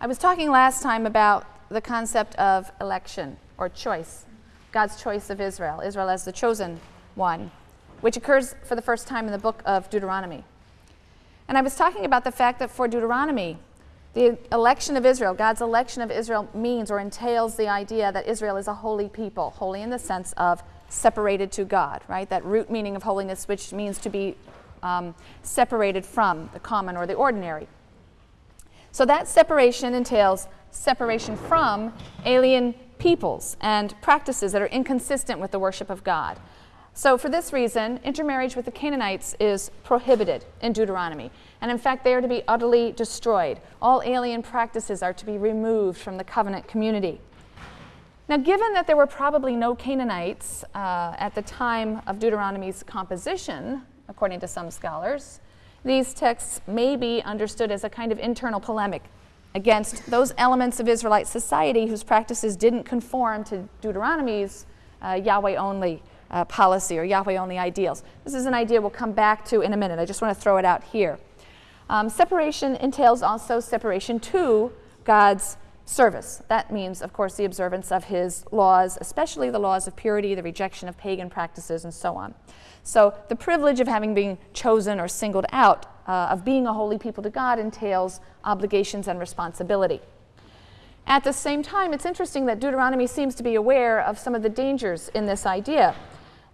I was talking last time about the concept of election or choice, God's choice of Israel, Israel as the chosen one, which occurs for the first time in the book of Deuteronomy. And I was talking about the fact that for Deuteronomy, the election of Israel, God's election of Israel means or entails the idea that Israel is a holy people, holy in the sense of separated to God, right? That root meaning of holiness, which means to be um, separated from the common or the ordinary. So that separation entails separation from alien peoples and practices that are inconsistent with the worship of God. So for this reason, intermarriage with the Canaanites is prohibited in Deuteronomy. And in fact, they are to be utterly destroyed. All alien practices are to be removed from the covenant community. Now, given that there were probably no Canaanites uh, at the time of Deuteronomy's composition, according to some scholars, these texts may be understood as a kind of internal polemic against those elements of Israelite society whose practices didn't conform to Deuteronomy's uh, Yahweh only uh, policy or Yahweh only ideals. This is an idea we'll come back to in a minute. I just want to throw it out here. Um, separation entails also separation to God's service. That means, of course, the observance of his laws, especially the laws of purity, the rejection of pagan practices, and so on. So the privilege of having been chosen or singled out, uh, of being a holy people to God, entails obligations and responsibility. At the same time, it's interesting that Deuteronomy seems to be aware of some of the dangers in this idea.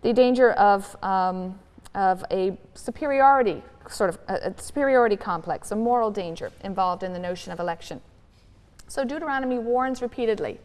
The danger of, um, of a superiority, sort of a, a superiority complex, a moral danger involved in the notion of election. So Deuteronomy warns repeatedly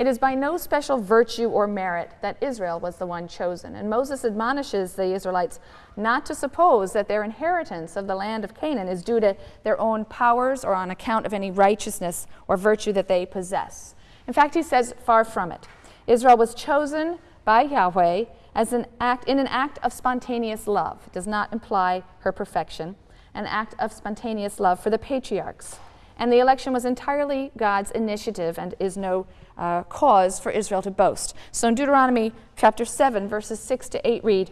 it is by no special virtue or merit that Israel was the one chosen. And Moses admonishes the Israelites not to suppose that their inheritance of the land of Canaan is due to their own powers or on account of any righteousness or virtue that they possess. In fact, he says, far from it. Israel was chosen by Yahweh as an act, in an act of spontaneous love. It does not imply her perfection. An act of spontaneous love for the patriarchs. And the election was entirely God's initiative and is no uh, cause for Israel to boast. So in Deuteronomy chapter 7, verses 6 to 8 read,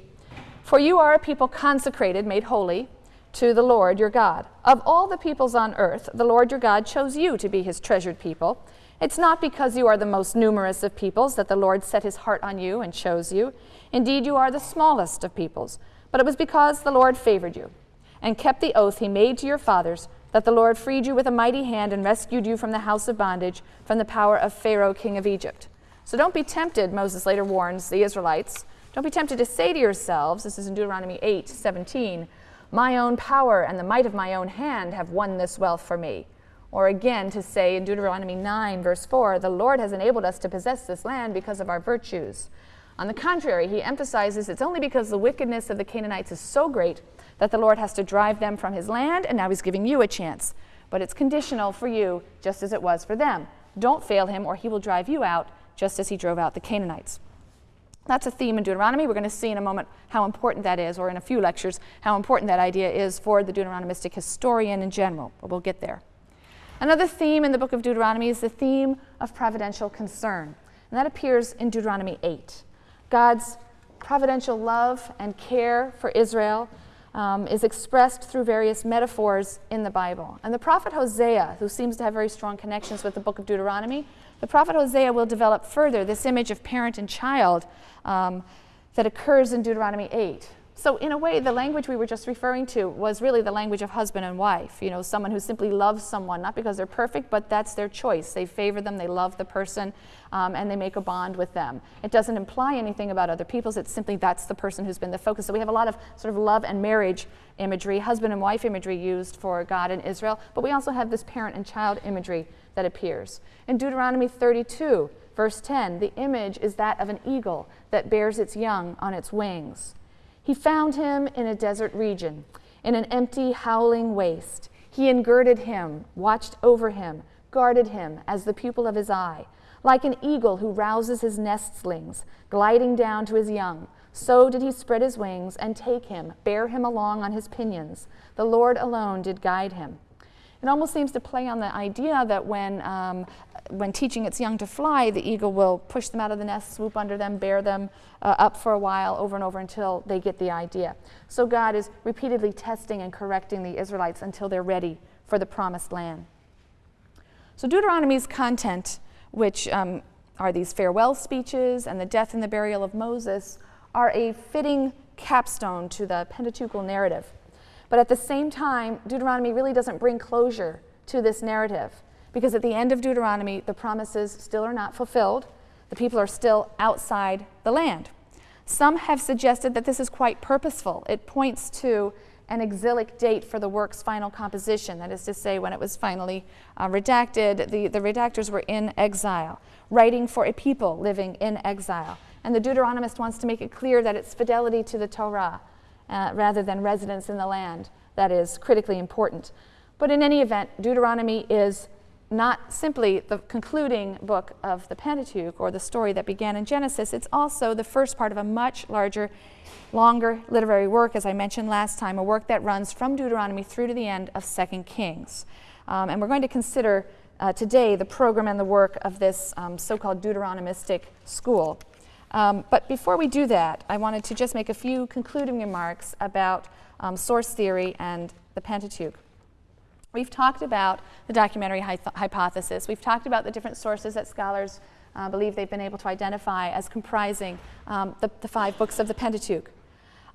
For you are a people consecrated, made holy, to the Lord your God. Of all the peoples on earth, the Lord your God chose you to be his treasured people. It's not because you are the most numerous of peoples that the Lord set his heart on you and chose you. Indeed, you are the smallest of peoples, but it was because the Lord favored you and kept the oath he made to your fathers that the Lord freed you with a mighty hand and rescued you from the house of bondage, from the power of Pharaoh, king of Egypt. So don't be tempted, Moses later warns the Israelites. Don't be tempted to say to yourselves, this is in Deuteronomy 8 17, my own power and the might of my own hand have won this wealth for me. Or again, to say in Deuteronomy 9, verse 4, the Lord has enabled us to possess this land because of our virtues. On the contrary, he emphasizes it's only because the wickedness of the Canaanites is so great that the Lord has to drive them from his land, and now he's giving you a chance. But it's conditional for you, just as it was for them. Don't fail him, or he will drive you out, just as he drove out the Canaanites. That's a theme in Deuteronomy. We're going to see in a moment how important that is, or in a few lectures, how important that idea is for the Deuteronomistic historian in general, but we'll get there. Another theme in the book of Deuteronomy is the theme of providential concern, and that appears in Deuteronomy 8. God's providential love and care for Israel um, is expressed through various metaphors in the Bible. And the prophet Hosea, who seems to have very strong connections with the book of Deuteronomy, the prophet Hosea will develop further this image of parent and child um, that occurs in Deuteronomy 8. So in a way, the language we were just referring to was really the language of husband and wife. You know, someone who simply loves someone, not because they're perfect, but that's their choice. They favor them, they love the person, um, and they make a bond with them. It doesn't imply anything about other people's, it's simply that's the person who's been the focus. So we have a lot of sort of love and marriage imagery, husband and wife imagery used for God and Israel, but we also have this parent and child imagery that appears. In Deuteronomy 32, verse 10, the image is that of an eagle that bears its young on its wings. He found him in a desert region, in an empty, howling waste. He engirded him, watched over him, guarded him as the pupil of his eye. Like an eagle who rouses his nestlings, gliding down to his young, so did he spread his wings and take him, bear him along on his pinions. The Lord alone did guide him. It almost seems to play on the idea that when, um, when teaching its young to fly, the eagle will push them out of the nest, swoop under them, bear them uh, up for a while, over and over until they get the idea. So God is repeatedly testing and correcting the Israelites until they're ready for the promised land. So Deuteronomy's content, which um, are these farewell speeches and the death and the burial of Moses, are a fitting capstone to the Pentateuchal narrative. But at the same time, Deuteronomy really doesn't bring closure to this narrative because at the end of Deuteronomy, the promises still are not fulfilled. The people are still outside the land. Some have suggested that this is quite purposeful. It points to an exilic date for the work's final composition, that is to say, when it was finally uh, redacted, the, the redactors were in exile, writing for a people living in exile. And the Deuteronomist wants to make it clear that it's fidelity to the Torah uh, rather than residence in the land that is critically important. But in any event, Deuteronomy is not simply the concluding book of the Pentateuch or the story that began in Genesis, it's also the first part of a much larger, longer literary work, as I mentioned last time, a work that runs from Deuteronomy through to the end of Second Kings. Um, and we're going to consider uh, today the program and the work of this um, so called Deuteronomistic school. Um, but before we do that, I wanted to just make a few concluding remarks about um, source theory and the Pentateuch. We've talked about the documentary hy hypothesis. We've talked about the different sources that scholars uh, believe they've been able to identify as comprising um, the, the, five books of the Pentateuch.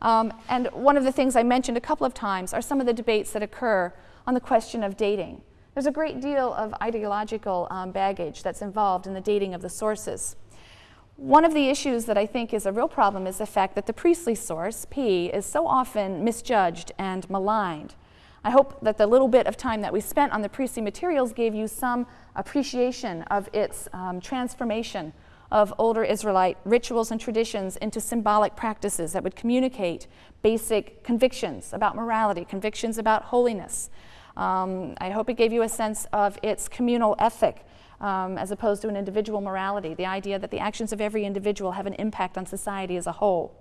Um, and one of the things I mentioned a couple of times are some of the debates that occur on the question of dating. There's a great deal of ideological um, baggage that's involved in the dating of the sources. One of the issues that I think is a real problem is the fact that the priestly source, P, is so often misjudged and maligned. I hope that the little bit of time that we spent on the priestly materials gave you some appreciation of its um, transformation of older Israelite rituals and traditions into symbolic practices that would communicate basic convictions about morality, convictions about holiness. Um, I hope it gave you a sense of its communal ethic um, as opposed to an individual morality, the idea that the actions of every individual have an impact on society as a whole.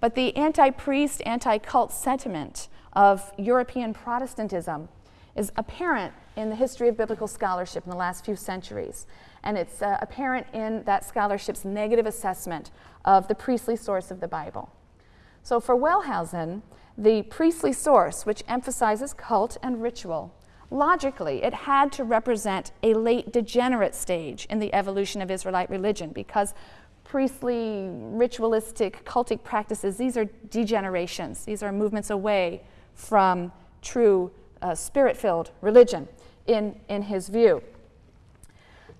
But the anti priest, anti cult sentiment of European Protestantism is apparent in the history of biblical scholarship in the last few centuries. And it's uh, apparent in that scholarship's negative assessment of the priestly source of the Bible. So for Wellhausen, the priestly source, which emphasizes cult and ritual, logically, it had to represent a late degenerate stage in the evolution of Israelite religion because priestly, ritualistic, cultic practices, these are degenerations. These are movements away from true uh, spirit filled religion in, in his view.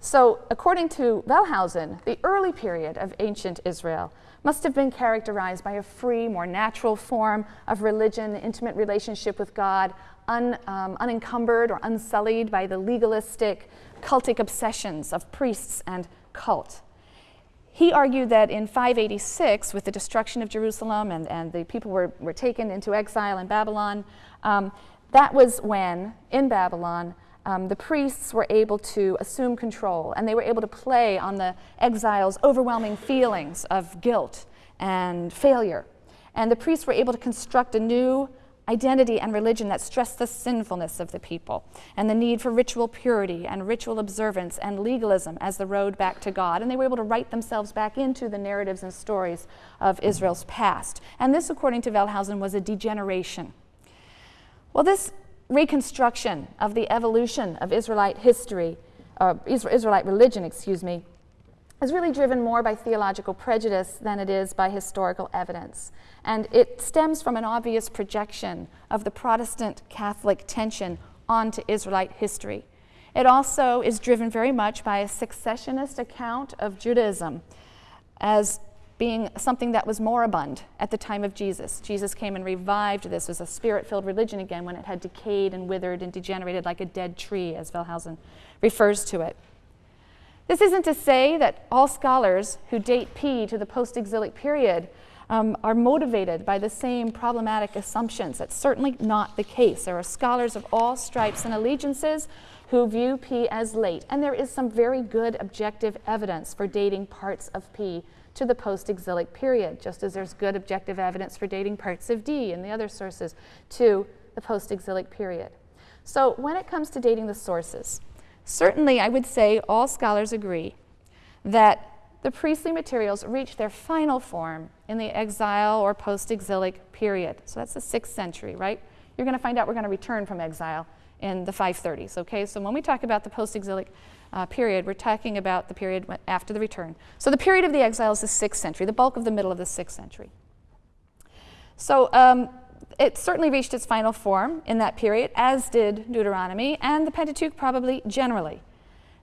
So, according to Wellhausen, the early period of ancient Israel must have been characterized by a free, more natural form of religion, intimate relationship with God, un, um, unencumbered or unsullied by the legalistic, cultic obsessions of priests and cult. He argued that in 586, with the destruction of Jerusalem and, and the people were, were taken into exile in Babylon, um, that was when, in Babylon, um, the priests were able to assume control and they were able to play on the exiles' overwhelming feelings of guilt and failure. And the priests were able to construct a new identity and religion that stressed the sinfulness of the people and the need for ritual purity and ritual observance and legalism as the road back to God. And they were able to write themselves back into the narratives and stories of Israel's past. And this, according to Wellhausen, was a degeneration. Well, this reconstruction of the evolution of Israelite history, uh, Israelite religion, excuse me, is really driven more by theological prejudice than it is by historical evidence. And it stems from an obvious projection of the Protestant Catholic tension onto Israelite history. It also is driven very much by a supersessionist account of Judaism as being something that was moribund at the time of Jesus. Jesus came and revived this as a spirit filled religion again when it had decayed and withered and degenerated like a dead tree, as Wellhausen refers to it. This isn't to say that all scholars who date P to the post exilic period um, are motivated by the same problematic assumptions. That's certainly not the case. There are scholars of all stripes and allegiances who view P as late, and there is some very good objective evidence for dating parts of P to the post exilic period, just as there's good objective evidence for dating parts of D and the other sources to the post exilic period. So, when it comes to dating the sources, Certainly, I would say all scholars agree that the priestly materials reach their final form in the exile or post exilic period. So that's the sixth century, right? You're going to find out we're going to return from exile in the 530s. Okay, so when we talk about the post exilic uh, period, we're talking about the period after the return. So the period of the exile is the 6th century, the bulk of the middle of the 6th century. So um, it certainly reached its final form in that period, as did Deuteronomy and the Pentateuch probably generally.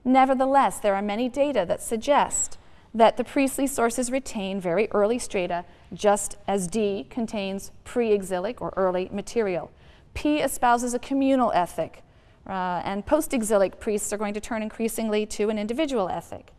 Nevertheless, there are many data that suggest that the priestly sources retain very early strata, just as D contains pre exilic or early material. P espouses a communal ethic, uh, and post exilic priests are going to turn increasingly to an individual ethic.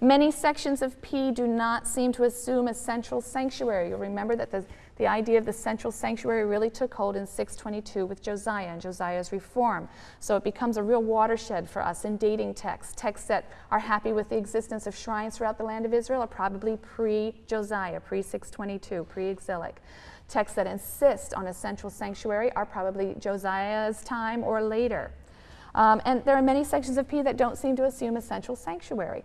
Many sections of P do not seem to assume a central sanctuary. You'll remember that the the idea of the central sanctuary really took hold in 622 with Josiah and Josiah's reform. So it becomes a real watershed for us in dating texts. Texts that are happy with the existence of shrines throughout the land of Israel are probably pre Josiah, pre 622, pre exilic. Texts that insist on a central sanctuary are probably Josiah's time or later. Um, and there are many sections of P that don't seem to assume a central sanctuary.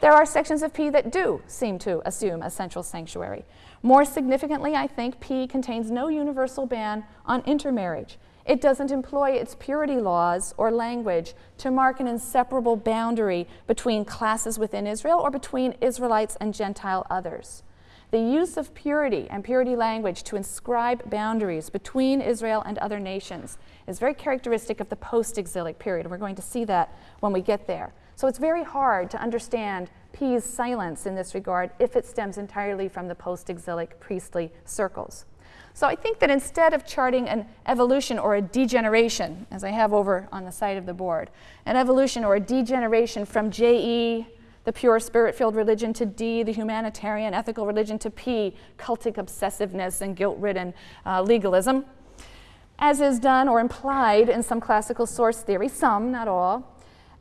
There are sections of P that do seem to assume a central sanctuary. More significantly, I think P contains no universal ban on intermarriage. It doesn't employ its purity laws or language to mark an inseparable boundary between classes within Israel or between Israelites and Gentile others. The use of purity and purity language to inscribe boundaries between Israel and other nations is very characteristic of the post exilic period, and we're going to see that when we get there. So it's very hard to understand P's silence in this regard if it stems entirely from the post exilic priestly circles. So I think that instead of charting an evolution or a degeneration, as I have over on the side of the board, an evolution or a degeneration from JE, the pure spirit filled religion, to D, the humanitarian ethical religion, to P, cultic obsessiveness and guilt ridden uh, legalism, as is done or implied in some classical source theory, some, not all,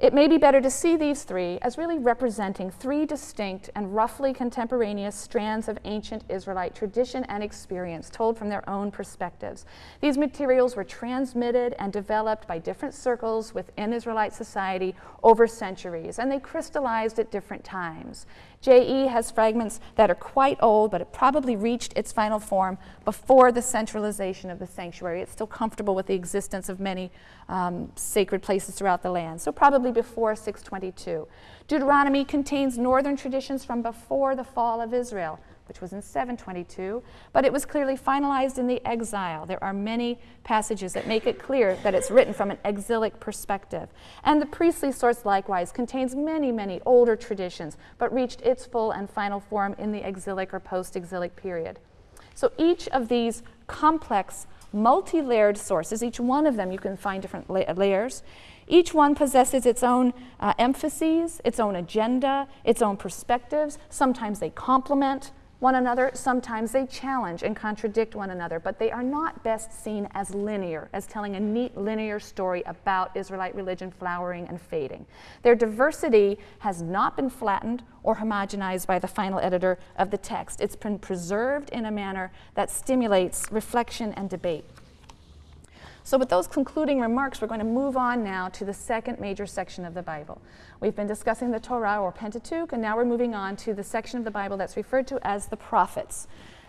it may be better to see these three as really representing three distinct and roughly contemporaneous strands of ancient Israelite tradition and experience told from their own perspectives. These materials were transmitted and developed by different circles within Israelite society over centuries, and they crystallized at different times. JE has fragments that are quite old, but it probably reached its final form before the centralization of the sanctuary. It's still comfortable with the existence of many um, sacred places throughout the land, so probably before 622. Deuteronomy contains northern traditions from before the fall of Israel which was in 722, but it was clearly finalized in the exile. There are many passages that make it clear that it's written from an exilic perspective. And the priestly source likewise contains many, many older traditions, but reached its full and final form in the exilic or post exilic period. So each of these complex, multi layered sources, each one of them you can find different la- layers, each one possesses its own uh, emphases, its own agenda, its own perspectives. Sometimes they complement one another. Sometimes they challenge and contradict one another, but they are not best seen as linear, as telling a neat linear story about Israelite religion flowering and fading. Their diversity has not been flattened or homogenized by the final editor of the text. It's been preserved in a manner that stimulates reflection and debate. So, with those concluding remarks, we're going to move on now to the second major section of the Bible. We've been discussing the Torah or Pentateuch, and now we're moving on to the section of the Bible that's referred to as the prophets.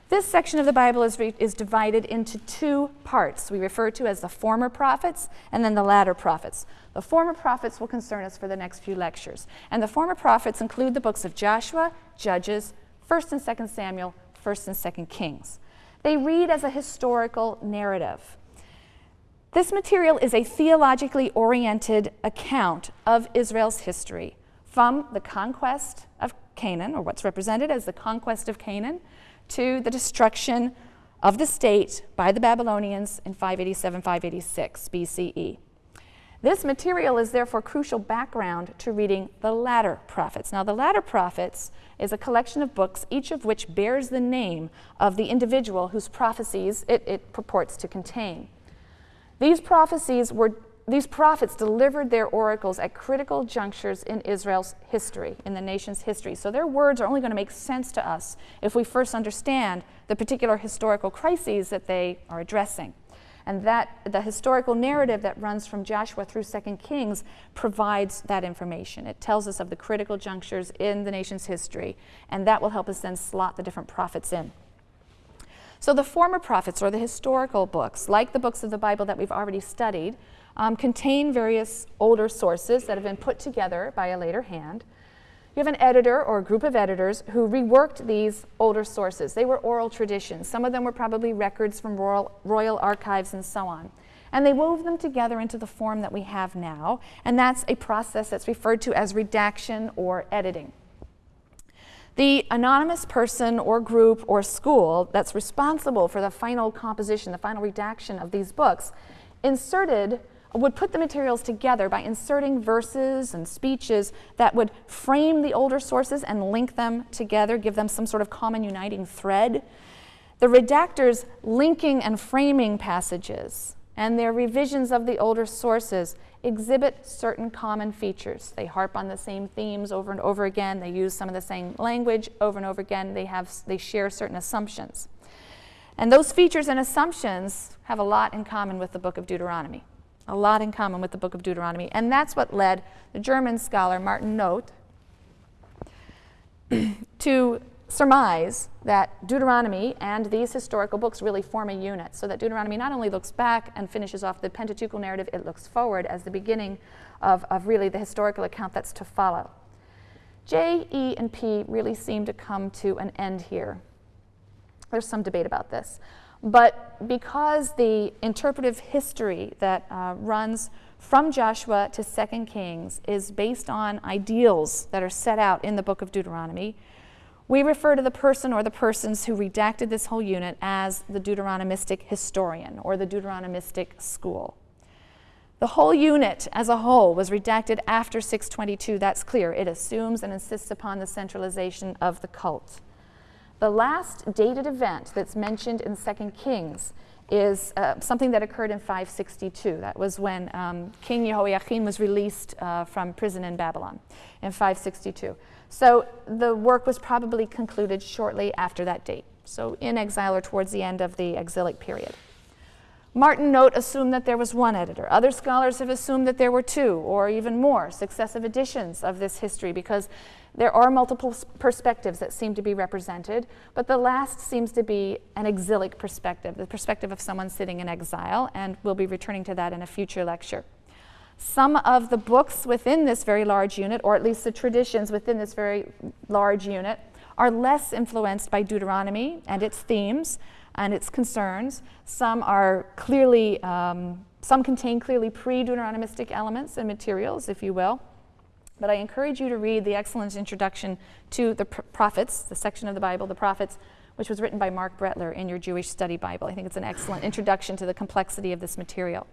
This section of the Bible is, is divided into two parts. We refer to as the former prophets and then the latter prophets. The former prophets will concern us for the next few lectures. And the former prophets include the books of Joshua, Judges, 1st and 2nd Samuel, 1st and 2nd Kings. They read as a historical narrative. This material is a theologically oriented account of Israel's history from the conquest of Canaan, or what's represented as the conquest of Canaan, to the destruction of the state by the Babylonians in 587 586 BCE. This material is therefore crucial background to reading the latter prophets. Now, the latter prophets is a collection of books, each of which bears the name of the individual whose prophecies it, it purports to contain. These prophecies were these prophets delivered their oracles at critical junctures in Israel's history, in the nation's history. So their words are only going to make sense to us if we first understand the particular historical crises that they are addressing. And that the historical narrative that runs from Joshua through 2 Kings provides that information. It tells us of the critical junctures in the nation's history, and that will help us then slot the different prophets in. So the former prophets, or the historical books, like the books of the Bible that we've already studied, um, contain various older sources that have been put together by a later hand. You have an editor or a group of editors who reworked these older sources. They were oral traditions. Some of them were probably records from royal, royal archives and so on. And they wove them together into the form that we have now, and that's a process that's referred to as redaction or editing. The anonymous person or group or school that's responsible for the final composition, the final redaction of these books, inserted would put the materials together by inserting verses and speeches that would frame the older sources and link them together, give them some sort of common uniting thread. The redactors linking and framing passages and their revisions of the older sources exhibit certain common features. They harp on the same themes over and over again. They use some of the same language over and over again. They, have, they share certain assumptions. And those features and assumptions have a lot in common with the book of Deuteronomy a lot in common with the book of Deuteronomy. And that's what led the German scholar Martin Noth to surmise that Deuteronomy and these historical books really form a unit, so that Deuteronomy not only looks back and finishes off the Pentateuchal narrative, it looks forward as the beginning of, of really the historical account that's to follow. J, E, and P really seem to come to an end here. There's some debate about this. But because the interpretive history that uh, runs from Joshua to 2 Kings is based on ideals that are set out in the book of Deuteronomy, we refer to the person or the persons who redacted this whole unit as the Deuteronomistic historian or the Deuteronomistic school. The whole unit as a whole was redacted after 622, that's clear. It assumes and insists upon the centralization of the cult. The last dated event that's mentioned in 2 Kings is uh, something that occurred in 562. That was when um, King Jehoiachin was released uh, from prison in Babylon in 562. So the work was probably concluded shortly after that date, so in exile or towards the end of the exilic period. Martin Noth assumed that there was one editor. Other scholars have assumed that there were two or even more successive editions of this history because there are multiple perspectives that seem to be represented, but the last seems to be an exilic perspective, the perspective of someone sitting in exile, and we'll be returning to that in a future lecture. Some of the books within this very large unit, or at least the traditions within this very large unit, are less influenced by Deuteronomy and its themes and its concerns. Some are clearly, um, some contain clearly pre-Deuteronomistic elements and materials, if you will. But I encourage you to read the excellent introduction to the prophets, the section of the Bible, the prophets, which was written by Marc Brettler in your Jewish Study Bible. I think it's an excellent introduction to the complexity of this material.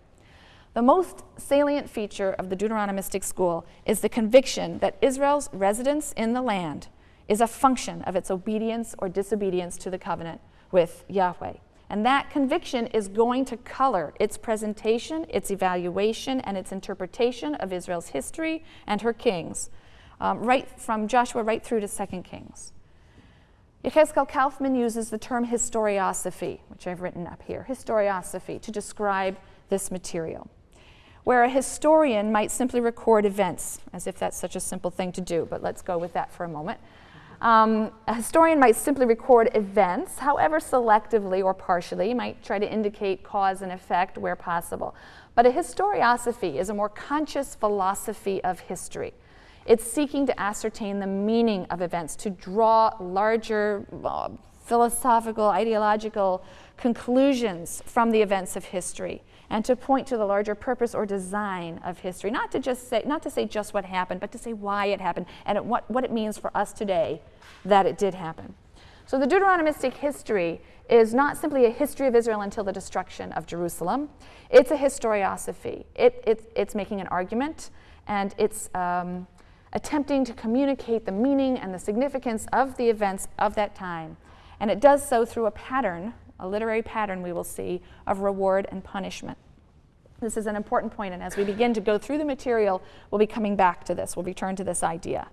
The most salient feature of the Deuteronomistic school is the conviction that Israel's residence in the land is a function of its obedience or disobedience to the covenant with Yahweh. And that conviction is going to color its presentation, its evaluation, and its interpretation of Israel's history and her kings, um, right from Joshua right through to 2 Kings. Yechezkel Kaufmann uses the term historiosophy, which I've written up here, historiosophy, to describe this material. Where a historian might simply record events, as if that's such a simple thing to do, but let's go with that for a moment. Um, a historian might simply record events, however selectively or partially, might try to indicate cause and effect where possible. But a historiosophy is a more conscious philosophy of history. It's seeking to ascertain the meaning of events, to draw larger uh, philosophical, ideological conclusions from the events of history and to point to the larger purpose or design of history. Not to just say, not to say just what happened, but to say why it happened and it, what, what it means for us today that it did happen. So the Deuteronomistic history is not simply a history of Israel until the destruction of Jerusalem. It's a historiosophy. It, it, it's making an argument and it's um, attempting to communicate the meaning and the significance of the events of that time. And it does so through a pattern a literary pattern we will see of reward and punishment. This is an important point, and as we begin to go through the material, we'll be coming back to this. We'll return to this idea.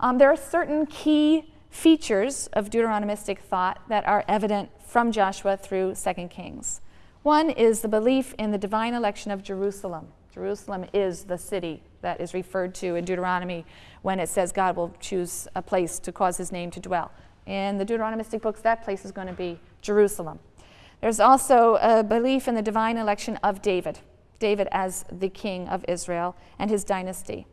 Um, there are certain key features of Deuteronomistic thought that are evident from Joshua through 2 Kings. One is the belief in the divine election of Jerusalem. Jerusalem is the city that is referred to in Deuteronomy when it says God will choose a place to cause his name to dwell. In the Deuteronomistic books, that place is going to be Jerusalem. There's also a belief in the divine election of David. David as the king of Israel and his dynasty.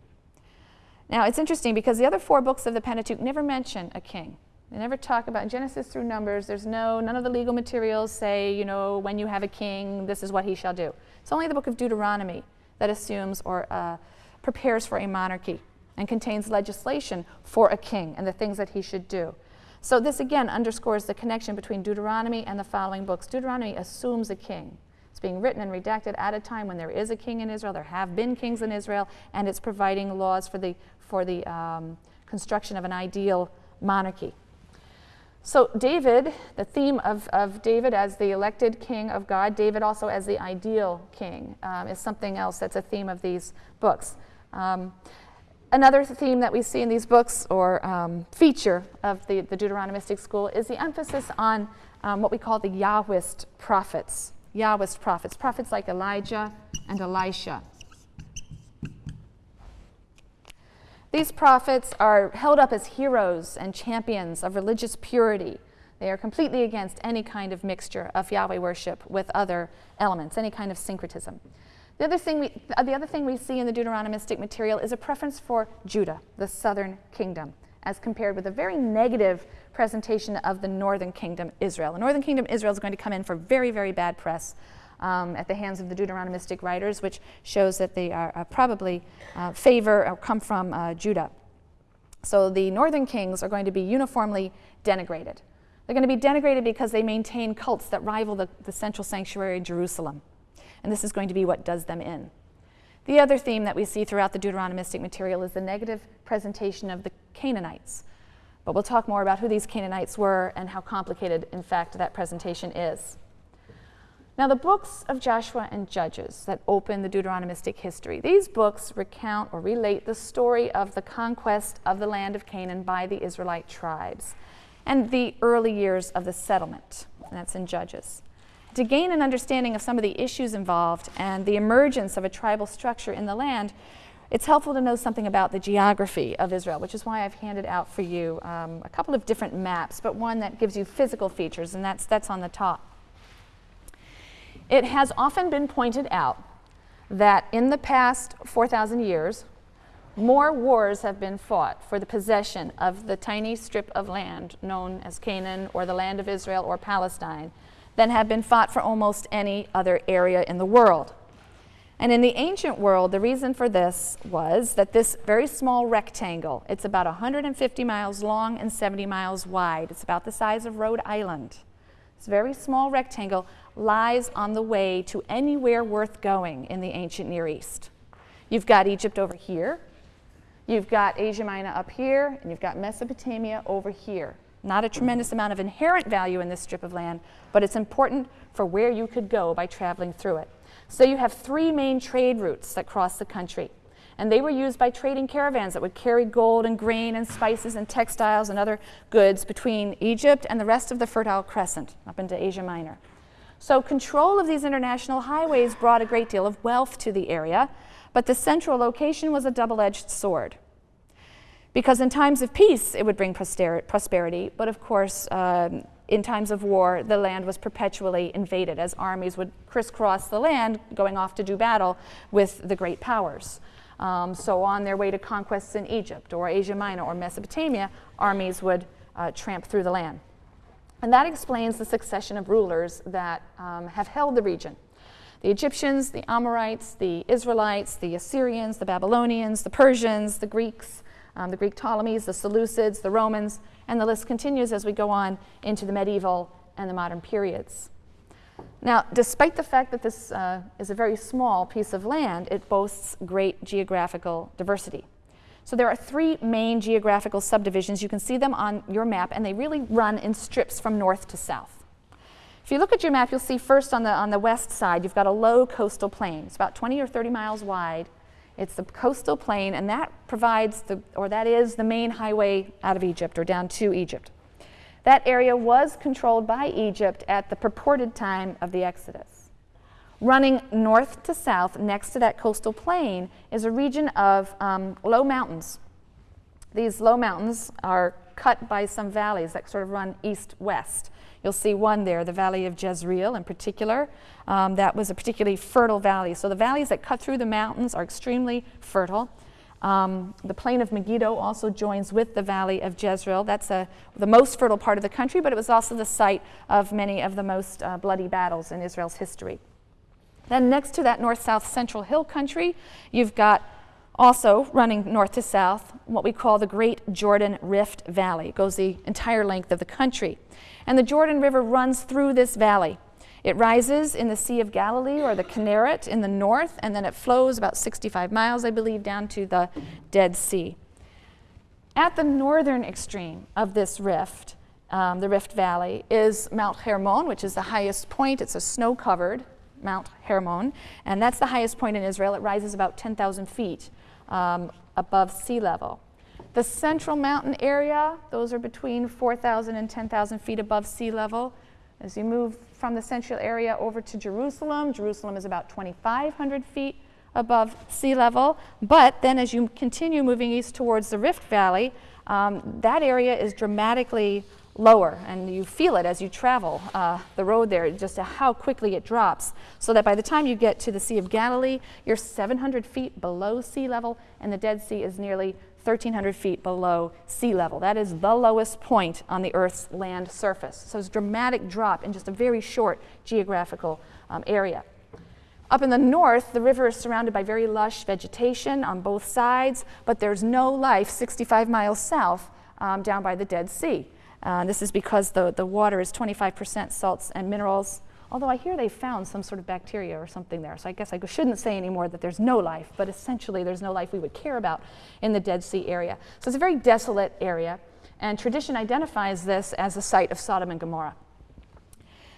Now, it's interesting because the other four books of the Pentateuch never mention a king. They never talk about Genesis through Numbers. There's no, none of the legal materials say, you know, when you have a king, this is what he shall do. It's only the book of Deuteronomy that assumes or uh, prepares for a monarchy and contains legislation for a king and the things that he should do. So this again underscores the connection between Deuteronomy and the following books. Deuteronomy assumes a king. It's being written and redacted at a time when there is a king in Israel, there have been kings in Israel, and it's providing laws for the, for the um, construction of an ideal monarchy. So David, the theme of, of David as the elected king of God, David also as the ideal king, um, is something else that's a theme of these books. Um, Another theme that we see in these books, or um, feature of the, the Deuteronomistic school, is the emphasis on um, what we call the Yahwist prophets. Yahwist prophets, prophets like Elijah and Elisha. These prophets are held up as heroes and champions of religious purity. They are completely against any kind of mixture of Yahweh worship with other elements, any kind of syncretism. The other, thing we, the other thing we see in the Deuteronomistic material is a preference for Judah, the southern kingdom, as compared with a very negative presentation of the northern kingdom, Israel. The northern kingdom, Israel, is going to come in for very, very bad press um, at the hands of the Deuteronomistic writers, which shows that they are uh, probably uh, favor or come from uh, Judah. So the northern kings are going to be uniformly denigrated. They're going to be denigrated because they maintain cults that rival the, the central sanctuary in Jerusalem and this is going to be what does them in. The other theme that we see throughout the Deuteronomistic material is the negative presentation of the Canaanites. But we'll talk more about who these Canaanites were and how complicated, in fact, that presentation is. Now, the books of Joshua and Judges that open the Deuteronomistic history, these books recount or relate the story of the conquest of the land of Canaan by the Israelite tribes and the early years of the settlement. And that's in Judges. To gain an understanding of some of the issues involved and the emergence of a tribal structure in the land, it's helpful to know something about the geography of Israel, which is why I've handed out for you um, a couple of different maps, but one that gives you physical features, and that's, that's on the top. It has often been pointed out that in the past 4,000 years, more wars have been fought for the possession of the tiny strip of land known as Canaan or the land of Israel or Palestine than have been fought for almost any other area in the world. And in the ancient world, the reason for this was that this very small rectangle, it's about 150 miles long and 70 miles wide. It's about the size of Rhode Island. This very small rectangle lies on the way to anywhere worth going in the ancient Near East. You've got Egypt over here, you've got Asia Minor up here, and you've got Mesopotamia over here. Not a tremendous amount of inherent value in this strip of land, but it's important for where you could go by traveling through it. So you have three main trade routes that cross the country. And they were used by trading caravans that would carry gold and grain and spices and textiles and other goods between Egypt and the rest of the Fertile Crescent up into Asia Minor. So control of these international highways brought a great deal of wealth to the area, but the central location was a double-edged sword. Because in times of peace, it would bring prosperity, but of course, um, in times of war, the land was perpetually invaded as armies would crisscross the land going off to do battle with the great powers. Um, so on their way to conquests in Egypt or Asia Minor or Mesopotamia, armies would uh, tramp through the land. And that explains the succession of rulers that um, have held the region. The Egyptians, the Amorites, the Israelites, the Assyrians, the Babylonians, the Persians, the Greeks, um, the Greek Ptolemies, the Seleucids, the Romans, and the list continues as we go on into the medieval and the modern periods. Now, despite the fact that this uh, is a very small piece of land, it boasts great geographical diversity. So there are three main geographical subdivisions. You can see them on your map, and they really run in strips from north to south. If you look at your map, you'll see first on the, on the west side, you've got a low coastal plain. It's about 20 or 30 miles wide it's the coastal plain, and that provides the, or that is the main highway out of Egypt or down to Egypt. That area was controlled by Egypt at the purported time of the Exodus. Running north to south next to that coastal plain is a region of um, low mountains. These low mountains are cut by some valleys that sort of run east-west. You'll see one there, the Valley of Jezreel in particular. Um, that was a particularly fertile valley. So the valleys that cut through the mountains are extremely fertile. Um, the plain of Megiddo also joins with the valley of Jezreel. That's a, the most fertile part of the country, but it was also the site of many of the most uh, bloody battles in Israel's history. Then, next to that north south central hill country, you've got also running north to south what we call the Great Jordan Rift Valley. Goes the entire length of the country. And the Jordan River runs through this valley. It rises in the Sea of Galilee or the Kinneret in the north, and then it flows about 65 miles, I believe, down to the Dead Sea. At the northern extreme of this rift, um, the Rift Valley, is Mount Hermon, which is the highest point. It's a snow covered Mount Hermon, and that's the highest point in Israel. It rises about 10,000 feet um, above sea level. The central mountain area, those are between 4,000 and 10,000 feet above sea level. As you move from the central area over to Jerusalem, Jerusalem is about 2,500 feet above sea level. But then as you continue moving east towards the Rift Valley, um, that area is dramatically lower, and you feel it as you travel uh, the road there, just how quickly it drops. So that by the time you get to the Sea of Galilee, you're 700 feet below sea level, and the Dead Sea is nearly 1,300 feet below sea level. That is the lowest point on the Earth's land surface. So it's a dramatic drop in just a very short geographical um, area. Up in the north, the river is surrounded by very lush vegetation on both sides, but there's no life 65 miles south um, down by the Dead Sea. Uh, this is because the, the water is 25% salts and minerals, Although I hear they found some sort of bacteria or something there. So I guess I shouldn't say anymore that there's no life, but essentially there's no life we would care about in the Dead Sea area. So it's a very desolate area, and tradition identifies this as the site of Sodom and Gomorrah.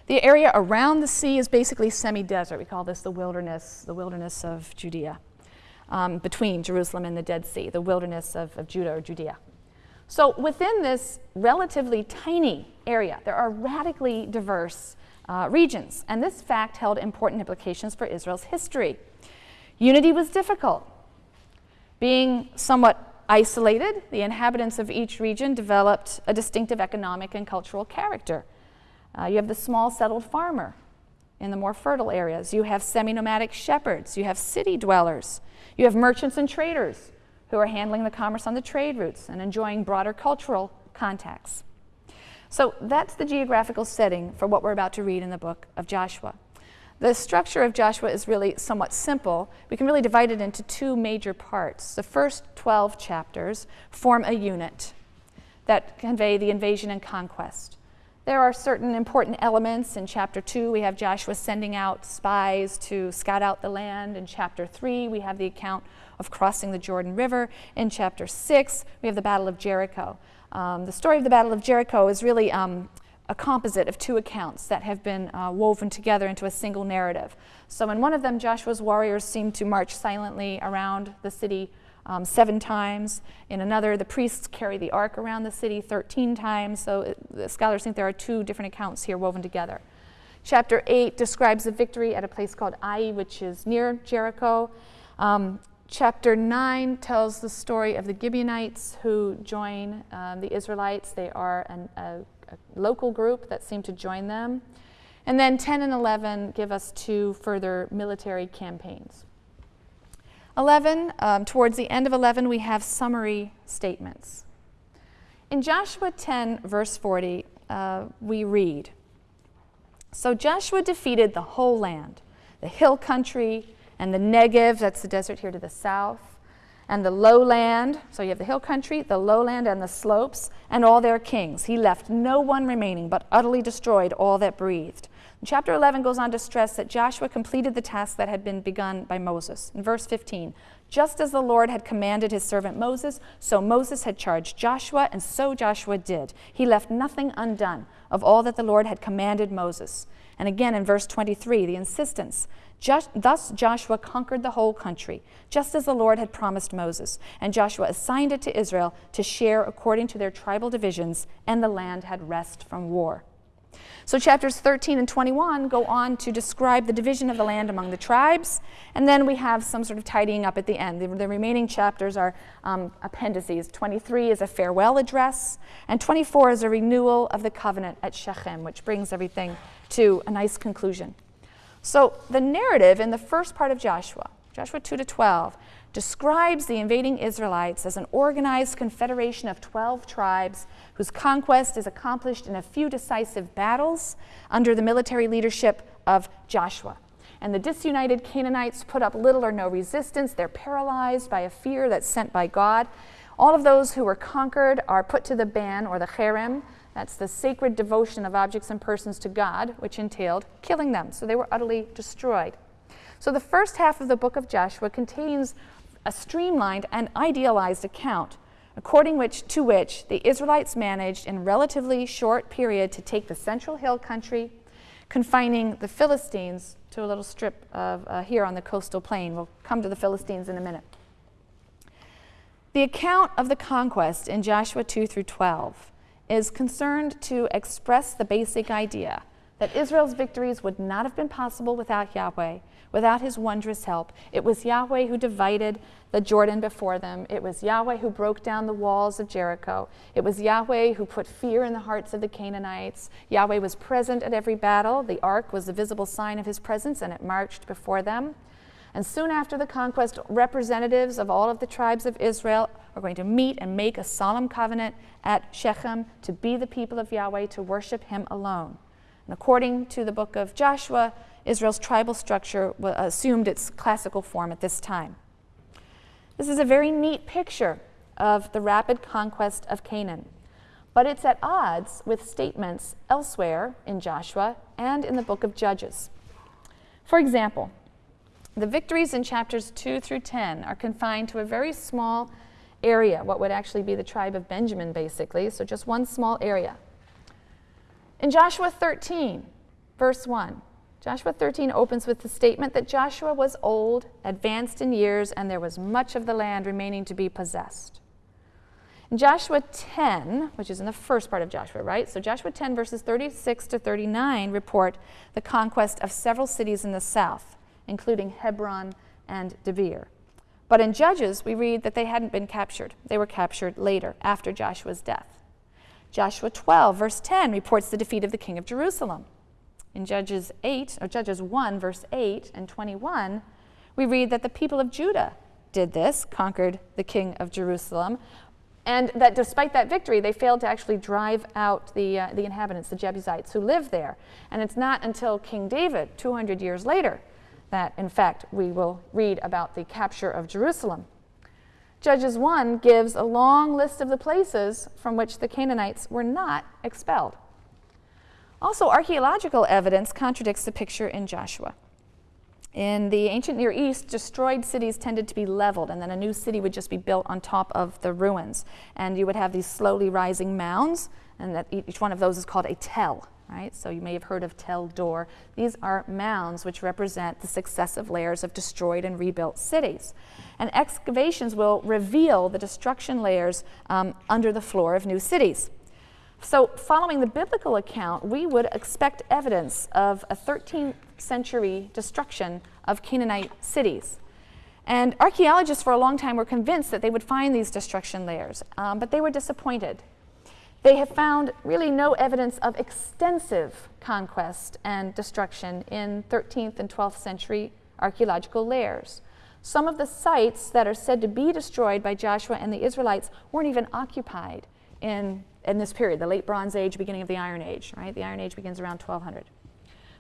The area around the sea is basically semi-desert. We call this the wilderness, the wilderness of Judea, um, between Jerusalem and the Dead Sea, the wilderness of, of Judah or Judea. So within this relatively tiny area, there are radically diverse uh, regions, and this fact held important implications for Israel's history. Unity was difficult. Being somewhat isolated, the inhabitants of each region developed a distinctive economic and cultural character. Uh, you have the small settled farmer in the more fertile areas. You have semi nomadic shepherds. You have city dwellers. You have merchants and traders who are handling the commerce on the trade routes and enjoying broader cultural contacts. So that's the geographical setting for what we're about to read in the book of Joshua. The structure of Joshua is really somewhat simple. We can really divide it into two major parts. The first 12 chapters form a unit that convey the invasion and conquest. There are certain important elements. In chapter 2, we have Joshua sending out spies to scout out the land. In chapter 3, we have the account of crossing the Jordan River. In chapter 6, we have the Battle of Jericho. Um, the story of the Battle of Jericho is really um, a composite of two accounts that have been uh, woven together into a single narrative. So, in one of them, Joshua's warriors seem to march silently around the city um, seven times. In another, the priests carry the ark around the city 13 times. So, it, the scholars think there are two different accounts here woven together. Chapter 8 describes the victory at a place called Ai, which is near Jericho. Um, Chapter 9 tells the story of the Gibeonites who join um, the Israelites. They are an, a, a, local group that seem to join them. And then 10 and 11 give us two further military campaigns. 11, um, towards the end of 11, we have summary statements. In Joshua 10, verse 40, uh, we read So Joshua defeated the whole land, the hill country, and the Negev, that's the desert here to the south, and the lowland, so you have the hill country, the lowland, and the slopes, and all their kings. He left no one remaining, but utterly destroyed all that breathed. chapter 11 goes on to stress that Joshua completed the task that had been begun by Moses. In verse 15, just as the Lord had commanded his servant Moses, so Moses had charged Joshua, and so Joshua did. He left nothing undone of all that the Lord had commanded Moses. And again in verse 23, the insistence just, thus Joshua conquered the whole country, just as the Lord had promised Moses. And Joshua assigned it to Israel to share according to their tribal divisions, and the land had rest from war. So, chapters 13 and 21 go on to describe the division of the land among the tribes, and then we have some sort of tidying up at the end. The, the remaining chapters are um, appendices. 23 is a farewell address, and 24 is a renewal of the covenant at Shechem, which brings everything to a nice conclusion. So, the narrative in the first part of Joshua, Joshua 2 to 12, describes the invading Israelites as an organized confederation of 12 tribes whose conquest is accomplished in a few decisive battles under the military leadership of Joshua. And the disunited Canaanites put up little or no resistance. They're paralyzed by a fear that's sent by God. All of those who were conquered are put to the ban or the cherem. That's the sacred devotion of objects and persons to God, which entailed killing them. So they were utterly destroyed. So the first half of the book of Joshua contains a streamlined and idealized account according which, to which the Israelites managed in relatively short period to take the central hill country, confining the Philistines to a little strip of uh, here on the coastal plain. We'll come to the Philistines in a minute. The account of the conquest in Joshua 2 through 12 is concerned to express the basic idea that Israel's victories would not have been possible without Yahweh, without his wondrous help. It was Yahweh who divided the Jordan before them. It was Yahweh who broke down the walls of Jericho. It was Yahweh who put fear in the hearts of the Canaanites. Yahweh was present at every battle. The ark was a visible sign of his presence, and it marched before them. And soon after the conquest, representatives of all of the tribes of Israel are going to meet and make a solemn covenant at Shechem to be the people of Yahweh, to worship him alone. And according to the book of Joshua, Israel's tribal structure assumed its classical form at this time. This is a very neat picture of the rapid conquest of Canaan, but it's at odds with statements elsewhere in Joshua and in the book of Judges. For example, the victories in chapters 2 through 10 are confined to a very small area, what would actually be the tribe of Benjamin, basically, so just one small area. In Joshua 13, verse 1, Joshua 13 opens with the statement that Joshua was old, advanced in years, and there was much of the land remaining to be possessed. In Joshua 10, which is in the first part of Joshua, right? So Joshua 10, verses 36 to 39, report the conquest of several cities in the south, including Hebron and Debir. But in Judges, we read that they hadn't been captured. They were captured later, after Joshua's death. Joshua 12, verse 10, reports the defeat of the king of Jerusalem. In Judges 8, or Judges 1, verse 8 and 21, we read that the people of Judah did this, conquered the king of Jerusalem, and that despite that victory, they failed to actually drive out the, uh, the inhabitants, the Jebusites, who lived there. And it's not until King David, 200 years later, that in fact we will read about the capture of Jerusalem. Judges 1 gives a long list of the places from which the Canaanites were not expelled. Also, archaeological evidence contradicts the picture in Joshua. In the ancient Near East, destroyed cities tended to be leveled, and then a new city would just be built on top of the ruins. And you would have these slowly rising mounds, and that each one of those is called a tell, right? So you may have heard of Tel Dor. These are mounds which represent the successive layers of destroyed and rebuilt cities. And excavations will reveal the destruction layers um, under the floor of new cities. So, following the biblical account, we would expect evidence of a 13th century destruction of Canaanite cities. And archaeologists for a long time were convinced that they would find these destruction layers, um, but they were disappointed. They have found really no evidence of extensive conquest and destruction in 13th and 12th century archaeological layers. Some of the sites that are said to be destroyed by Joshua and the Israelites weren't even occupied in in this period, the late Bronze Age, beginning of the Iron Age, right? The Iron Age begins around 1200.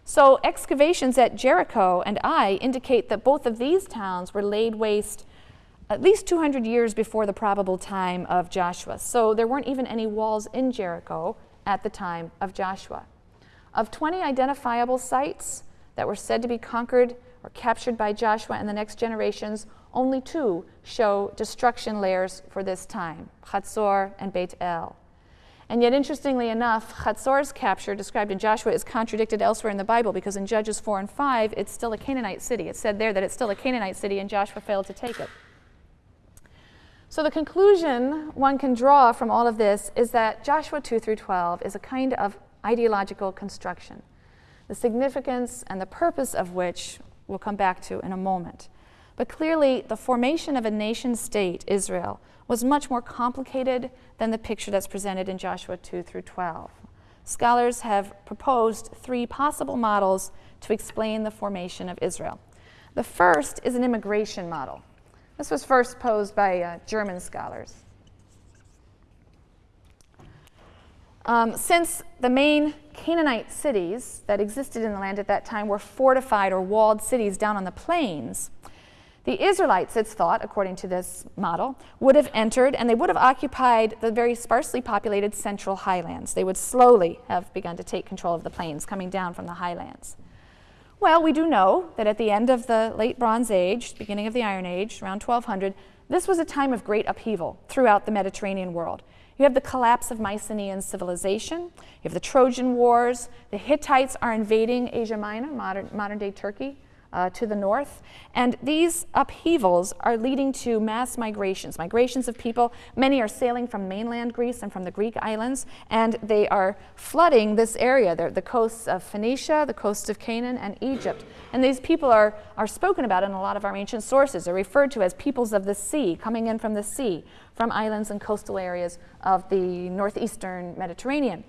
So excavations at Jericho and Ai indicate that both of these towns were laid waste at least 200 years before the probable time of Joshua. So there weren't even any walls in Jericho at the time of Joshua. Of 20 identifiable sites that were said to be conquered or captured by Joshua and the next generations, only two show destruction layers for this time, Chatzor and Beit El. And yet, interestingly enough, Chatzor's capture, described in Joshua, is contradicted elsewhere in the Bible because in Judges 4 and 5, it's still a Canaanite city. It's said there that it's still a Canaanite city, and Joshua failed to take it. So, the conclusion one can draw from all of this is that Joshua 2 through 12 is a kind of ideological construction, the significance and the purpose of which we'll come back to in a moment. But clearly, the formation of a nation state, Israel, was much more complicated than the picture that's presented in Joshua 2 through 12. Scholars have proposed three possible models to explain the formation of Israel. The first is an immigration model. This was first posed by uh, German scholars. Um, since the main Canaanite cities that existed in the land at that time were fortified or walled cities down on the plains, the Israelites, it's thought, according to this model, would have entered and they would have occupied the very sparsely populated central highlands. They would slowly have begun to take control of the plains coming down from the highlands. Well, we do know that at the end of the late Bronze Age, beginning of the Iron Age, around 1200, this was a time of great upheaval throughout the Mediterranean world. You have the collapse of Mycenaean civilization, you have the Trojan Wars, the Hittites are invading Asia Minor, modern, modern day Turkey, uh, to the north. And these upheavals are leading to mass migrations, migrations of people. Many are sailing from mainland Greece and from the Greek islands, and they are flooding this area, the, the coasts of Phoenicia, the coasts of Canaan, and Egypt. And these people are, are spoken about in a lot of our ancient sources. They're referred to as peoples of the sea, coming in from the sea, from islands and coastal areas of the northeastern Mediterranean.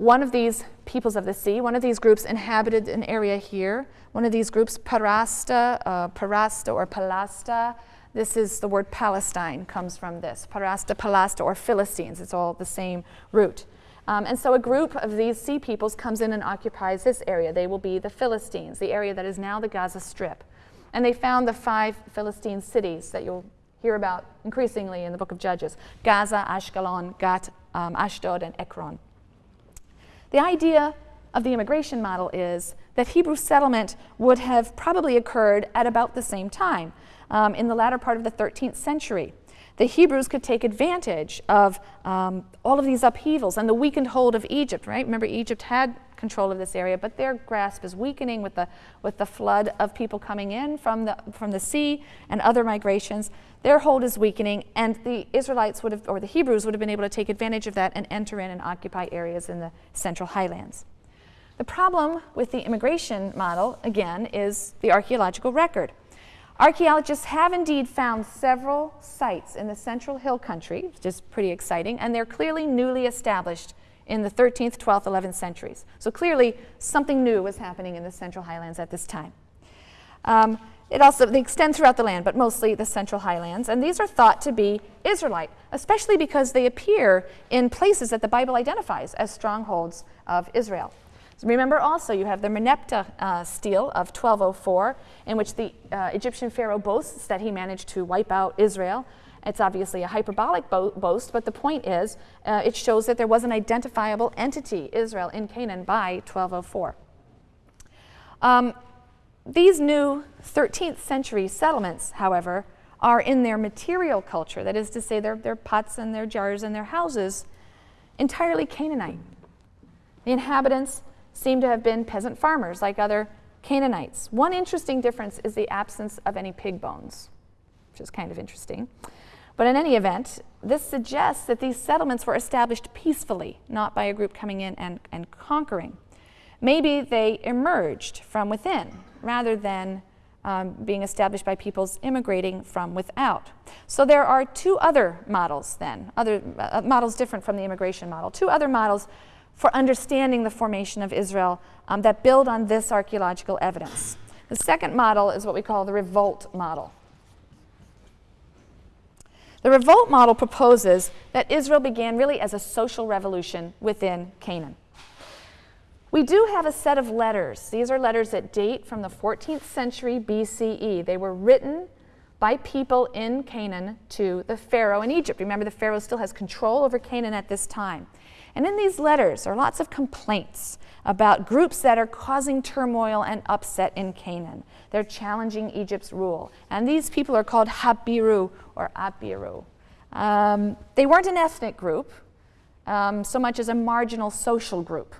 One of these peoples of the sea, one of these groups inhabited an area here. One of these groups, Parasta, uh, Parasta or Palasta, this is the word Palestine comes from this. Parasta, Palasta, or Philistines. It's all the same root. Um, and so a group of these sea peoples comes in and occupies this area. They will be the Philistines, the area that is now the Gaza Strip. And they found the five Philistine cities that you'll hear about increasingly in the book of Judges Gaza, Ashkelon, Gat, um, Ashdod, and Ekron. The idea of the immigration model is that Hebrew settlement would have probably occurred at about the same time, um, in the latter part of the 13th century. The Hebrews could take advantage of um, all of these upheavals and the weakened hold of Egypt, right? Remember, Egypt had control of this area, but their grasp is weakening with the, with the flood of people coming in from the, from the sea and other migrations. Their hold is weakening, and the Israelites would have, or the Hebrews would have been able to take advantage of that and enter in and occupy areas in the central highlands. The problem with the immigration model, again, is the archaeological record. Archaeologists have indeed found several sites in the central hill country, which is pretty exciting, and they're clearly newly established in the 13th, 12th, 11th centuries. So clearly, something new was happening in the Central Highlands at this time. Um, it also they extend throughout the land, but mostly the Central Highlands. And these are thought to be Israelite, especially because they appear in places that the Bible identifies as strongholds of Israel. So remember also, you have the Merneptah uh, stele of 1204, in which the uh, Egyptian pharaoh boasts that he managed to wipe out Israel. It's obviously a hyperbolic bo boast, but the point is uh, it shows that there was an identifiable entity, Israel, in Canaan by 1204. Um, these new 13th century settlements, however, are in their material culture, that is to say, their, their pots and their jars and their houses, entirely Canaanite. The inhabitants seem to have been peasant farmers like other Canaanites. One interesting difference is the absence of any pig bones, which is kind of interesting. But in any event, this suggests that these settlements were established peacefully, not by a group coming in and, and conquering. Maybe they emerged from within rather than um, being established by peoples immigrating from without. So there are two other models then, other uh, models different from the immigration model, two other models for understanding the formation of Israel um, that build on this archaeological evidence. The second model is what we call the revolt model. The revolt model proposes that Israel began really as a social revolution within Canaan. We do have a set of letters. These are letters that date from the 14th century BCE. They were written by people in Canaan to the Pharaoh in Egypt. Remember, the Pharaoh still has control over Canaan at this time. And in these letters are lots of complaints about groups that are causing turmoil and upset in Canaan. They're challenging Egypt's rule. And these people are called Habiru or Abiru. Um, they weren't an ethnic group um, so much as a marginal social group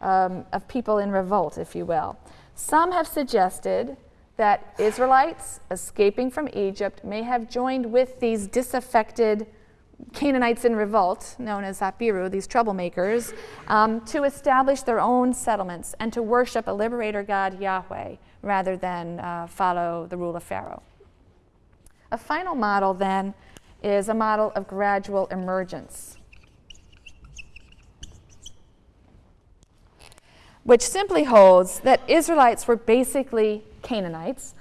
um, of people in revolt, if you will. Some have suggested that Israelites escaping from Egypt may have joined with these disaffected Canaanites in revolt, known as Apiru, these troublemakers, um, to establish their own settlements and to worship a liberator God, Yahweh, rather than uh, follow the rule of Pharaoh. A final model, then, is a model of gradual emergence, which simply holds that Israelites were basically Canaanites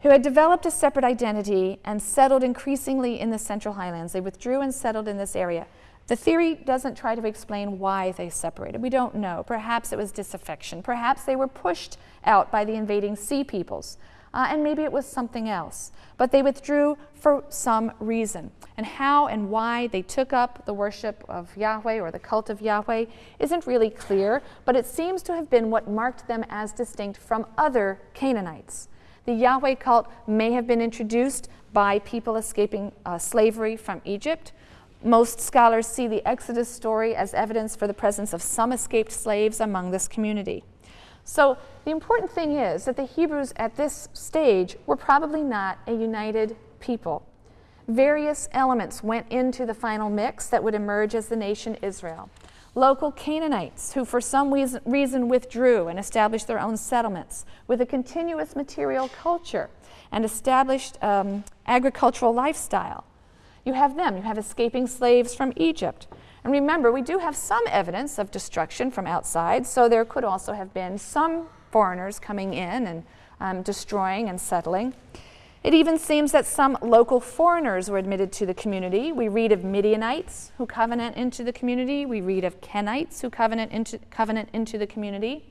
who had developed a separate identity and settled increasingly in the Central Highlands. They withdrew and settled in this area. The theory doesn't try to explain why they separated. We don't know. Perhaps it was disaffection. Perhaps they were pushed out by the invading sea peoples. Uh, and maybe it was something else. But they withdrew for some reason. And how and why they took up the worship of Yahweh or the cult of Yahweh isn't really clear, but it seems to have been what marked them as distinct from other Canaanites. The Yahweh cult may have been introduced by people escaping uh, slavery from Egypt. Most scholars see the Exodus story as evidence for the presence of some escaped slaves among this community. So the important thing is that the Hebrews at this stage were probably not a united people. Various elements went into the final mix that would emerge as the nation Israel local Canaanites who for some reason withdrew and established their own settlements with a continuous material culture and established um, agricultural lifestyle. You have them, you have escaping slaves from Egypt. And remember, we do have some evidence of destruction from outside, so there could also have been some foreigners coming in and um, destroying and settling. It even seems that some local foreigners were admitted to the community. We read of Midianites who covenant into the community. We read of Kenites who covenant into, covenant into the community.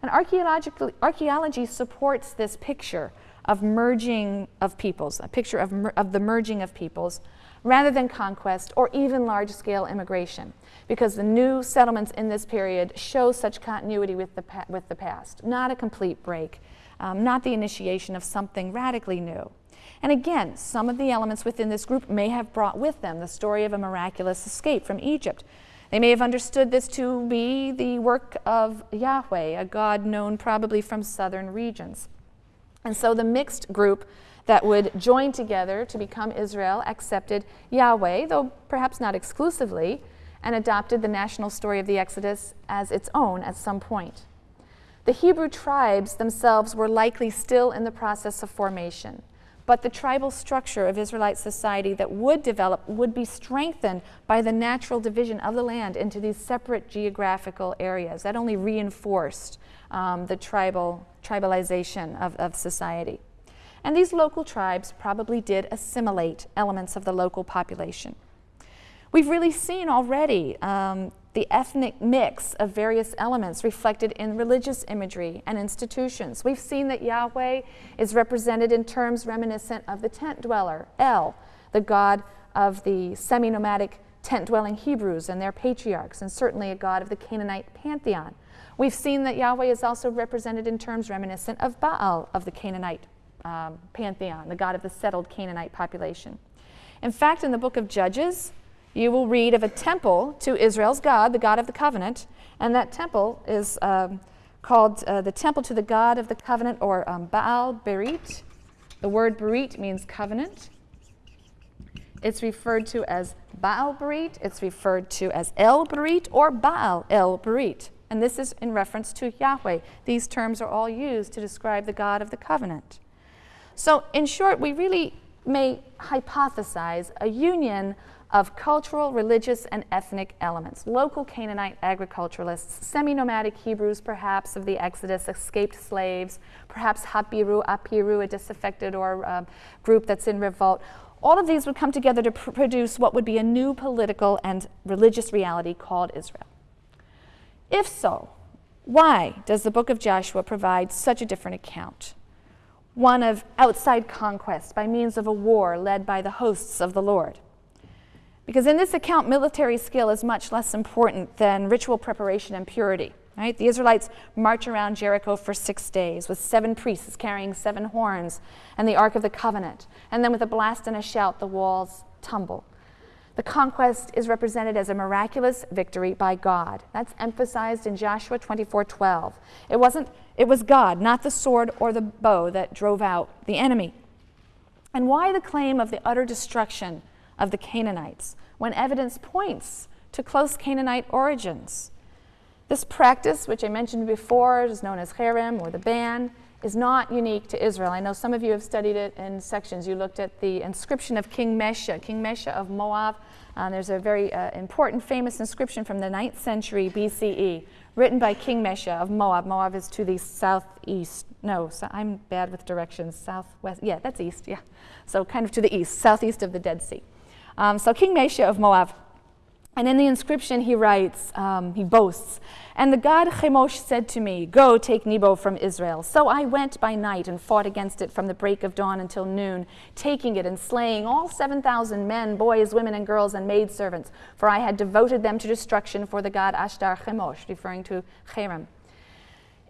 And archaeology supports this picture of merging of peoples, a picture of, of the merging of peoples, rather than conquest or even large scale immigration, because the new settlements in this period show such continuity with the, with the past, not a complete break um, not the initiation of something radically new. And again, some of the elements within this group may have brought with them the story of a miraculous escape from Egypt. They may have understood this to be the work of Yahweh, a God known probably from southern regions. And so the mixed group that would join together to become Israel accepted Yahweh, though perhaps not exclusively, and adopted the national story of the Exodus as its own at some point. The Hebrew tribes themselves were likely still in the process of formation, but the tribal structure of Israelite society that would develop would be strengthened by the natural division of the land into these separate geographical areas. That only reinforced um, the tribal tribalization of, of society. And these local tribes probably did assimilate elements of the local population. We've really seen already um, the ethnic mix of various elements reflected in religious imagery and institutions. We've seen that Yahweh is represented in terms reminiscent of the tent dweller, El, the god of the semi nomadic tent dwelling Hebrews and their patriarchs, and certainly a god of the Canaanite pantheon. We've seen that Yahweh is also represented in terms reminiscent of Baal of the Canaanite um, pantheon, the god of the settled Canaanite population. In fact, in the book of Judges, you will read of a temple to Israel's God, the God of the covenant, and that temple is um, called uh, the temple to the God of the covenant, or um, Baal Berit. The word Berit means covenant. It's referred to as Baal Berit, it's referred to as El Berit, or Baal El Berit. And this is in reference to Yahweh. These terms are all used to describe the God of the covenant. So, in short, we really may hypothesize a union of cultural, religious, and ethnic elements. Local Canaanite agriculturalists, semi nomadic Hebrews, perhaps of the Exodus, escaped slaves, perhaps Hapiru, Apiru, a disaffected or uh, group that's in revolt. All of these would come together to pr- produce what would be a new political and religious reality called Israel. If so, why does the book of Joshua provide such a different account? One of outside conquest by means of a war led by the hosts of the Lord. Because in this account, military skill is much less important than ritual preparation and purity. Right? The Israelites march around Jericho for six days with seven priests carrying seven horns and the Ark of the Covenant. And then with a blast and a shout, the walls tumble. The conquest is represented as a miraculous victory by God. That's emphasized in Joshua 24:12. It wasn't it was God, not the sword or the bow that drove out the enemy. And why the claim of the utter destruction of the Canaanites, when evidence points to close Canaanite origins. This practice, which I mentioned before, is known as cherem or the ban, is not unique to Israel. I know some of you have studied it in sections. You looked at the inscription of King Mesha, King Mesha of Moab. Um, there's a very uh, important, famous inscription from the 9th century BCE, written by King Mesha of Moab. Moab is to the southeast. No, so I'm bad with directions. Southwest. Yeah, that's east. Yeah. So kind of to the east, southeast of the Dead Sea. Um, so King Mesha of Moab and in the inscription, he writes, um, he boasts, And the god Chemosh said to me, Go, take Nebo from Israel. So I went by night and fought against it from the break of dawn until noon, taking it and slaying all 7,000 men, boys, women, and girls, and maidservants, for I had devoted them to destruction for the god Ashtar Chemosh, referring to Cherem.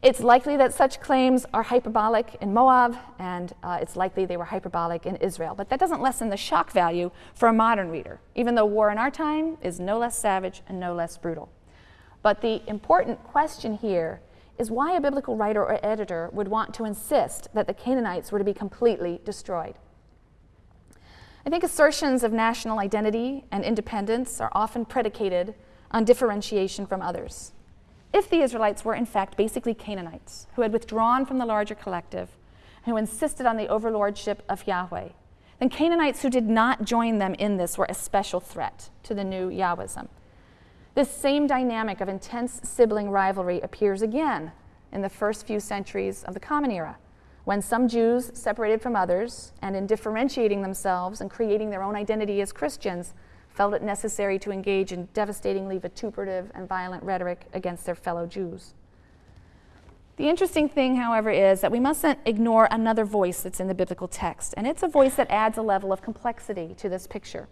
It's likely that such claims are hyperbolic in Moab, and uh, it's likely they were hyperbolic in Israel. But that doesn't lessen the shock value for a modern reader, even though war in our time is no less savage and no less brutal. But the important question here is why a biblical writer or editor would want to insist that the Canaanites were to be completely destroyed. I think assertions of national identity and independence are often predicated on differentiation from others if the Israelites were in fact basically Canaanites who had withdrawn from the larger collective, who insisted on the overlordship of Yahweh, then Canaanites who did not join them in this were a special threat to the new Yahwism. This same dynamic of intense sibling rivalry appears again in the first few centuries of the Common Era, when some Jews separated from others and in differentiating themselves and creating their own identity as Christians, felt it necessary to engage in devastatingly vituperative and violent rhetoric against their fellow Jews. The interesting thing, however, is that we mustn't ignore another voice that's in the biblical text, and it's a voice that adds a level of complexity to this picture.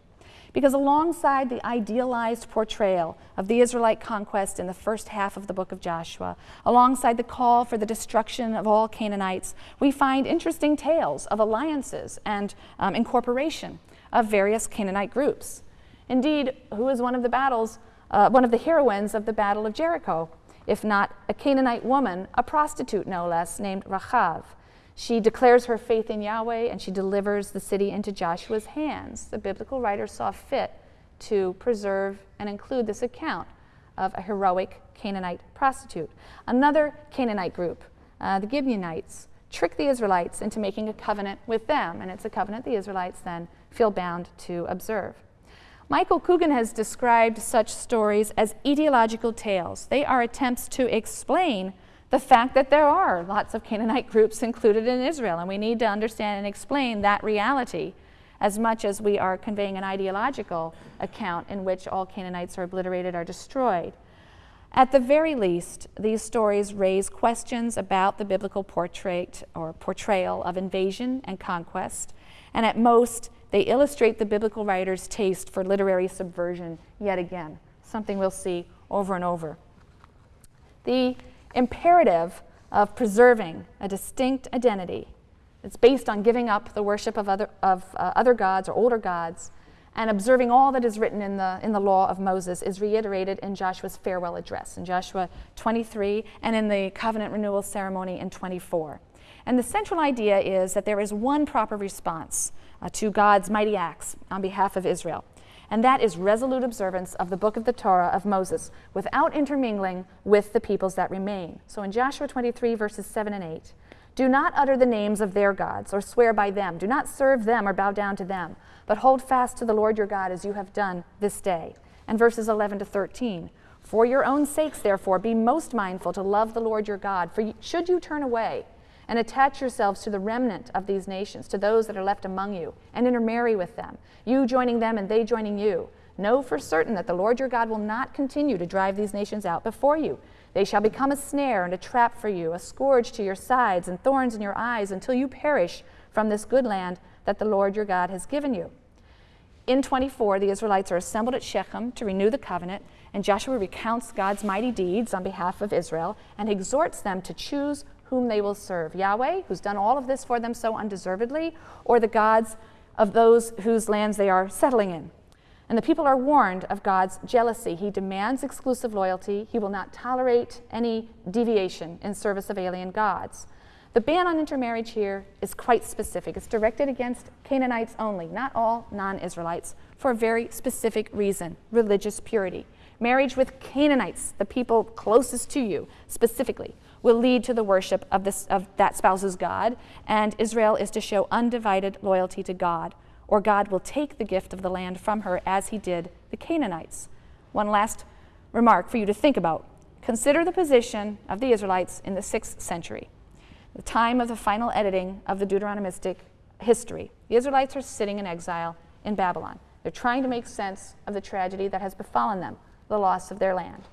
Because alongside the idealized portrayal of the Israelite conquest in the first half of the book of Joshua, alongside the call for the destruction of all Canaanites, we find interesting tales of alliances and um, incorporation of various Canaanite groups. Indeed, who is one of the battles, uh, one of the heroines of the Battle of Jericho? If not a Canaanite woman, a prostitute no less, named Rachav. She declares her faith in Yahweh and she delivers the city into Joshua's hands. The biblical writer saw fit to preserve and include this account of a heroic Canaanite prostitute. Another Canaanite group, uh, the Gibeonites, trick the Israelites into making a covenant with them, and it's a covenant the Israelites then feel bound to observe. Michael Coogan has described such stories as etiological tales. They are attempts to explain the fact that there are lots of Canaanite groups included in Israel, and we need to understand and explain that reality as much as we are conveying an ideological account in which all Canaanites are obliterated or destroyed. At the very least, these stories raise questions about the biblical portrait or portrayal of invasion and conquest, and at most, they illustrate the biblical writer's taste for literary subversion yet again, something we'll see over and over. The imperative of preserving a distinct identity that's based on giving up the worship of other, of, uh, other gods or older gods and observing all that is written in the, in the law of Moses is reiterated in Joshua's farewell address in Joshua 23 and in the covenant renewal ceremony in 24. And the central idea is that there is one proper response uh, to God's mighty acts on behalf of Israel. And that is resolute observance of the book of the Torah of Moses without intermingling with the peoples that remain. So in Joshua 23, verses 7 and 8, do not utter the names of their gods or swear by them. Do not serve them or bow down to them, but hold fast to the Lord your God as you have done this day. And verses 11 to 13, for your own sakes, therefore, be most mindful to love the Lord your God. For should you turn away, and attach yourselves to the remnant of these nations, to those that are left among you, and intermarry with them, you joining them and they joining you. Know for certain that the Lord your God will not continue to drive these nations out before you. They shall become a snare and a trap for you, a scourge to your sides and thorns in your eyes until you perish from this good land that the Lord your God has given you. In 24, the Israelites are assembled at Shechem to renew the covenant, and Joshua recounts God's mighty deeds on behalf of Israel and exhorts them to choose whom they will serve Yahweh, who's done all of this for them so undeservedly, or the gods of those whose lands they are settling in. And the people are warned of God's jealousy. He demands exclusive loyalty. He will not tolerate any deviation in service of alien gods. The ban on intermarriage here is quite specific. It's directed against Canaanites only, not all non Israelites, for a very specific reason religious purity. Marriage with Canaanites, the people closest to you specifically, will lead to the worship of, this, of that spouse's God, and Israel is to show undivided loyalty to God, or God will take the gift of the land from her as he did the Canaanites. One last remark for you to think about. Consider the position of the Israelites in the 6th century, the time of the final editing of the Deuteronomistic history. The Israelites are sitting in exile in Babylon. They're trying to make sense of the tragedy that has befallen them the loss of their land.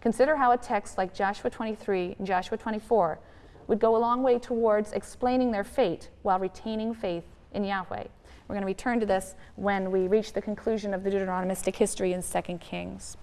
Consider how a text like Joshua 23 and Joshua 24 would go a long way towards explaining their fate while retaining faith in Yahweh. We're going to return to this when we reach the conclusion of the Deuteronomistic history in 2 Kings.